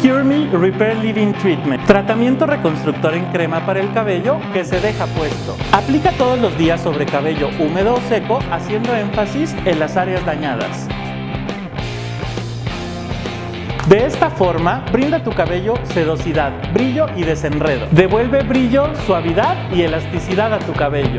Cure Me Repair Living Treatment, tratamiento reconstructor en crema para el cabello que se deja puesto. Aplica todos los días sobre cabello húmedo o seco, haciendo énfasis en las áreas dañadas. De esta forma, brinda a tu cabello sedosidad, brillo y desenredo. Devuelve brillo, suavidad y elasticidad a tu cabello.